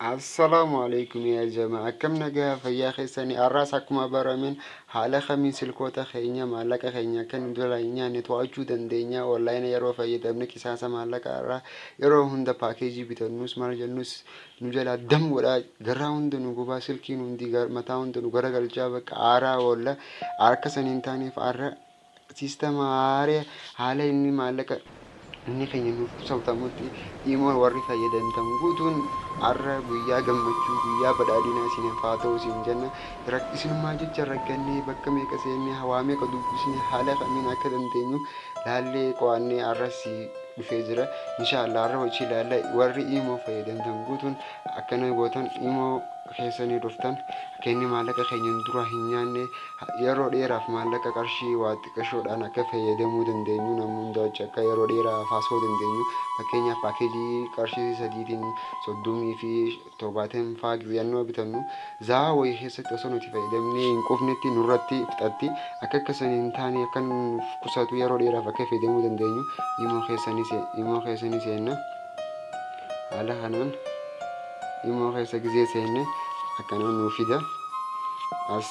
السلام عليكم يا جماعة كم نجا فيا خيساني الراسكم برامين حالا خمين سلكوتا خينيا مالكا خينيا كان دولاينيا نتواجو دندينيا واللاين يرو فيا دمنا كيساسا مالكا را يرو هندا باكيجي بتنوس مالجنوس نجلا دم ولا غراوند نغوبا سلكي نوندي غر متاوند نغرا غلجا بك آرا ولا آركسن انتاني فارا سيستم آري حالا اني مالكا inni keenya nuuf sabtamutti dhimma warri fayyadamtan guutuun har'a guyyaa gammachuu guyyaa badhaadhinaa isiniif haa ta'u isin jenna isinummaa jecha rakkannee bakka meeqa seennee hawaa meeqa dubbisne haala kamiin akka dandeenyu laallee qo'annee har'as dhufee jira inshaallah har'a hojii ilaalla warri imoo fayyadamtan guutuun akkana gootan imoo keessanii dhuftan. Kenni maallaqa keenya dura hin nyaanne. Yeroo dheeraaf maallaqa qarshii waa xiqqashoodhaan akka fayyadamuu dandeenyu namni hunda hojii akka yeroo dheeraa faasoo dandeenyu. Fakkeenyaaf paakeejii qarshii sadiitiin soddomii fi torbaatamii faa giziyannoo bitannu. Zaa wayii keessatti osoo nuti fayyadamnee hin qufnetti nurratti fixatti akka akkasanii hin taane akka qusatu yeroo dheeraaf akka fayyadamuu dandeenyu. Imoo keessanii seenna. Haala kanaan imoo keessa gizee seenne akkana nuu fida as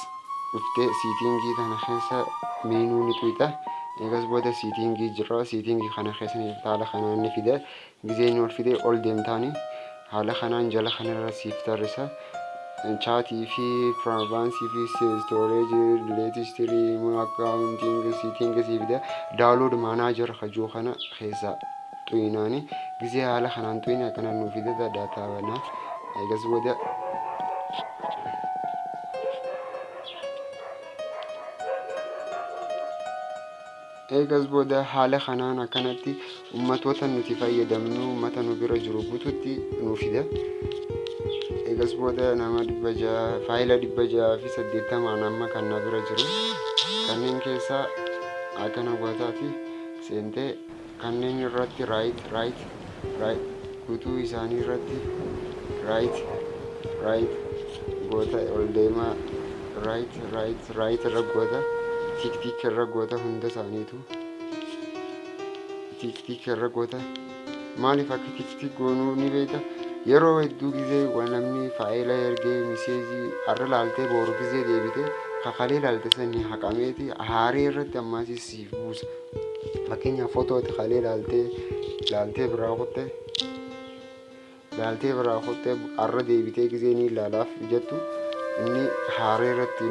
dhuftee siitingii kana keessa meenuu ni tuuta eegas booda siitingii jira siitingii kana keessa haala kanaan ni fida gizee ni ol fide ol deemtaani haala kanaan jala kanarra siif tarrisa chaatii fi piraaivaansii fi stooreejii leetistirii akkaawuntiin siitingii siif fida daawulood maanaajar hajuu kana keessa xuyinaani gizee haala kanaan xuyine akkana nuu fida daataa banaa eegas booda eegas booda haala kanaan akkanatti ummatoota nuti fayyadamnu ummata nu bira jiru guututti nu fida eegas booda nama dhibba jaha faayila dhibba jaha fi saddeettamaan amma kan na bira jiru kanneen keessaa akkana gootaati seentee kanneen irratti raayit raayit guutuu isaanii irratti right right goota ol deemaa right right right raggoota tiktik raggoota hunda isaaniitu tiktik raggoota maaliif akka tiktik goonuu ni beekta yeroo hedduu gisee namni faayila ergee miseezii har'a laaltee booru gisee deebitee kakalee ilaalte sanii haqameeti haaree irratti ammaas siif buusa fakkeenyaaf footootti kalee ilaaltee ilaaltee biraa qotte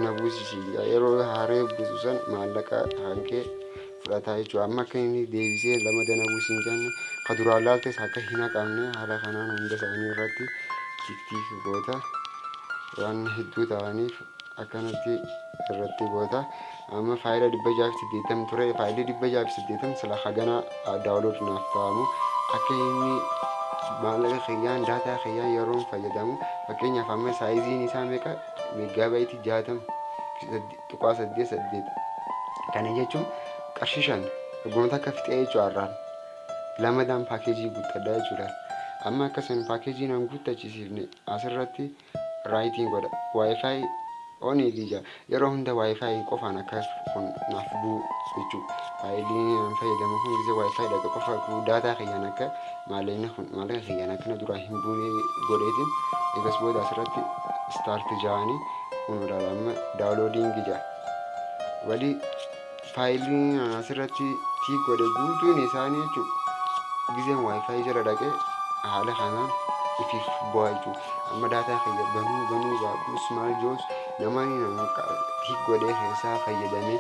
na buusisiidha yeroo haaree buusu san maallaqa hankee fudhataa jechuudha amma akka inni deebisee lama dana buusin jenne ka duraan laaltes akka hin haqamne haala kanaan hunda isaanii irratti tiktik goota waan hedduu ta'aniif akkanatti irratti goota amma faayila dhibba jaaf saddeettam ture faayilii dhibba jaaf saddeettam sila hagana daawulood naaf ta'amu akka inni maallaqa kiyyaan daataa kiyyaan yeroon fayyadamu fakkeenyaaf amma saayiziin isaa meeqa meeggaabaayiti jaatam tuqaa saddeet saddeet kana jechuun qarshii shan goota akka fixee jechuu har'aan lamadaan paakeejii guuttadha jechuudha amma akkasuma paakeejii nan guuttachisiifne asirratti raayitiin godha waayifaayi oon eegija yeroo hunda waayifaayi qofaan akkas kun naaf bu'u jechuu faayilii nan fayyadamu kun gisee waayifaayi dhaqa qofa daataa kiyyaan akka maallaqni kun maallaqa kiyyaan akkana duraa hin buune godheetiin eegas booda asirratti staarti ja'anii kun ilaala amma daawuloodiingi ja'a walii faayiliin asirratti tiik godhe guutuun isaanii jechuudha giseen waayifaayi jala dhaqee haala kanaan ifiif bu'aa jechuudha amma daataa kiyya banuu banuu baadhuus maal joos namani tiik godhee keessaa fayyadamee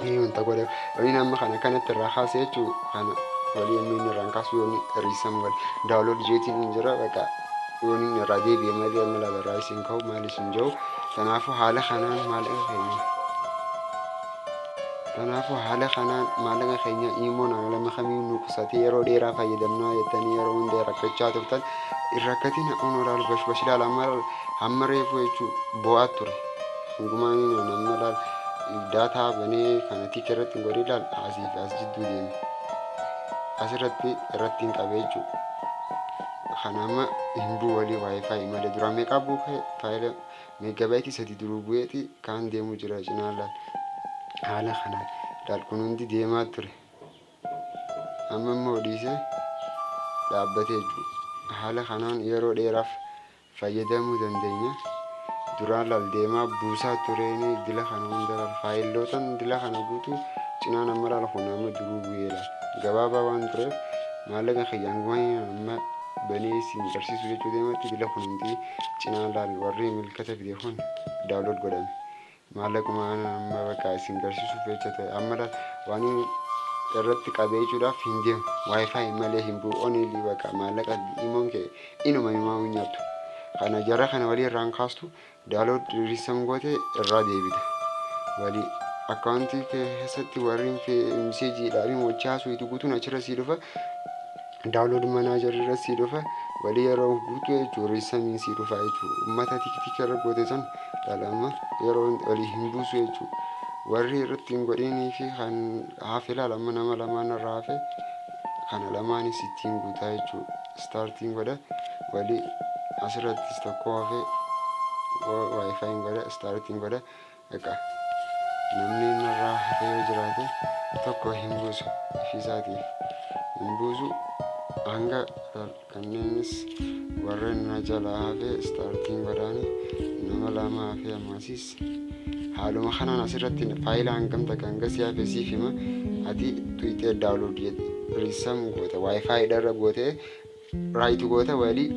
ni wanta godhe waliin amma kana kanatti irraa kaasee jechuudha kana walii inni irraan kaasu yoonni riisam godhe daawulood jeetiin hin jira baqa yoonni irraa deebi'e malee amma labarraa isin ka'u maal isin jiru kanaafuu haala kanaan maallaqa keenya kanaafuu haala kanaan maallaqa keenya immoo nama kamiin nu qusatee yeroo dheeraa fayyadamnaa jettanii yeroo hunda rakkachaa turtan irrakkatiin haqoon olaal bash bash ilaal amma hamma reefu jechuu bo'aa ture hundumaan namna laal daataa banee kana tiik irratti hin godhe ilaal asii fi as jidduu deeme asirratti irratti hin qabe jechuu kana amma hin bu'u walii waayifaayi malee duraan meeqaa bu'u faayila meeggabaayitii sadii duruu bu'eeti kaan deemu jira cinaa laal haala kanaan dalkuun hundi deemaa ture amma immoo dhiisee dhaabbatee jiru haala kanaan yeroo dheeraaf fayyadamuu dandeenya. Duraan lal deemaa buusaa tureen dila kana hunda lal faayilootaan dila kana guutuu cinaan amma lal kun amma duruu bu'ee laal gabaabaa waan tureef maallaqa kiyyaan amma banee isin barsiisu jechuu deematti dila kun hundi cinaan laal warri milkata fide kun daawlood godhame. Maallaquma amma bakka isin barsiisuuf jecha ta'e amma waan irratti qabee jechuudhaaf hin deemu waayifaayi malee hin bu'u onili bakka maallaqa imoon kee inuma himaa nyaattu. Kana jara kana walii irraan kaastu daawlood riisam goote irraa deebita. Walii akkaawuntii keessatti warri miseejiidhaan mochaa suutu guutuun achirra sii dhufa daawlood manaajar irra sii dhufa walii yeroo guutuu jechuun riisamiin sii dhufa jechuudha. Uummata tiktik irra goote san dhalama yeroo walii hin buusu jechuudha. Warri irratti hin godhinii fi kan hafe ilaalama nama lamaan irraa hafe kana lamaanis ittiin guutaa jechuudha. Istaartiin godha walii asirrattis tokko hafe waayifaayin godha istaartiin godha egaa namni narraa hafe yoo jiraate tokko hin buusu ifiisaatiif hin buusu hanga kanneenis warreen na jalaa hafe istaartiin godhaani nama lama hafe ammasiis haaluma kanaan asirratti faayilaa hangamta kan gasii hafe siif hima ati tuyxee daawlood riisam goota waayifaayi dharra gootee raayitu goota walii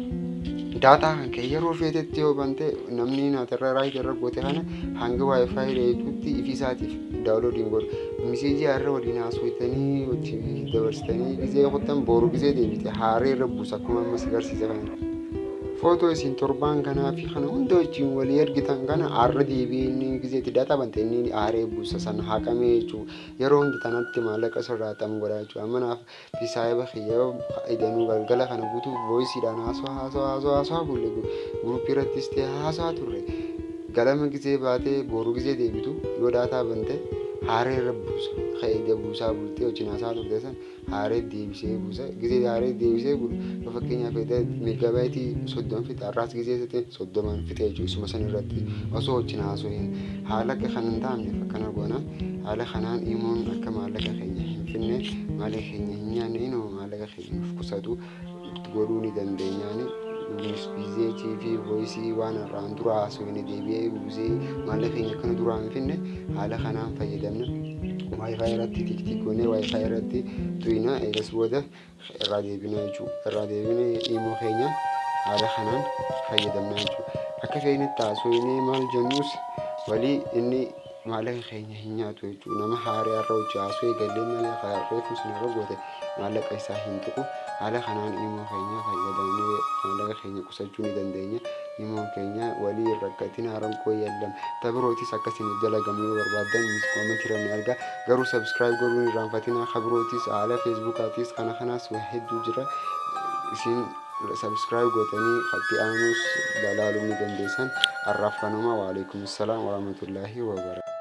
daataa kan kee yeroo feetetti yoo bante namni naatarra raayitii irra goote kana hanga waayifaayi dheetutti ifiisaatiif daawloodiin godhu miseejii har'a waliin haasofitanii wajjin dabarsitanii gizee kuttan boru gizee deebite haaree irra buusa akkuma ammas agarsiisa kana. Footoo isin torbaan kanaa fi kana hunda wajjin walii ergitan kana har'a deebi'ee inni gizeetti daataa bante inni haaree buusa sana haqamee jechuudha. Yeroo hundi tanatti maallaqa sirraa xamu godhaa jechuudha. Amma naaf fisaayiba kiyyoo idanuu galgala kana guutuu voisiidhaan haasawaa haasawaa haasawaa haasawaa bulle guruppii irrattis ta'e haasawaa turre. Galama gizee baatee boru gizee deebitu yoo daataa bante haaree irra buusa. Ka'ee buusaa bultee wajjin haasaa turte san haaree deebisee buusa. Gizee haaree deebisee bulu fakkeenyaaf meegabaayitii soddoma fixe har'aas gizee sete soddomaan fixe jechuudha. San irratti osoo wajjin haasoo haala akka kan hin taa'amneef akkana goona. Haala kanaan imoon akka maallaqa keenya hin finne maallaqa keenya hin nyaanne inuma maallaqa keenya nuuf qusatu godhuu ni dandeenyaani. Bizeetii fi voisii waan irraan dura haasofne deebi'ee buusee maallaqa keenya akkana duraan finne haala kanaan fayyadamna. Waayifaayi irratti tiktik goonee waayifaayi irratti tuyna eegas booda irraa deebina jechuudha. Irraa deebinee immoo keenya haala kanaan fayyadamna jechuudha. Akka feenetti haasofnee maal jennus walii inni maallaqa keenya hin nyaatu jechuudha nama haaraa irra hojjaasuu eegallee malee kaarreetu sin irra goote maallaqa isaa hin tuqu haala kanaan immoo keenya fayyadamnee maallaqa keenya qusachuu ni dandeenya immoo keenya walii hin rakkatin haaraan koo yallam tabirootis akkasiin dalagamuu barbaadan miis koomentiranii argaa garuu sabskiraayib godhuu hin raanfatina kabirootis haala feesbuukaatis kana kanaas hedduu jira isin ሰብስክራይብ ጎተኒ ከቲ አኑስ በላሉ ሚደንዴሰን አራፈኑማ ወአለይኩም ሰላም ወራህመቱላሂ ወበረካቱ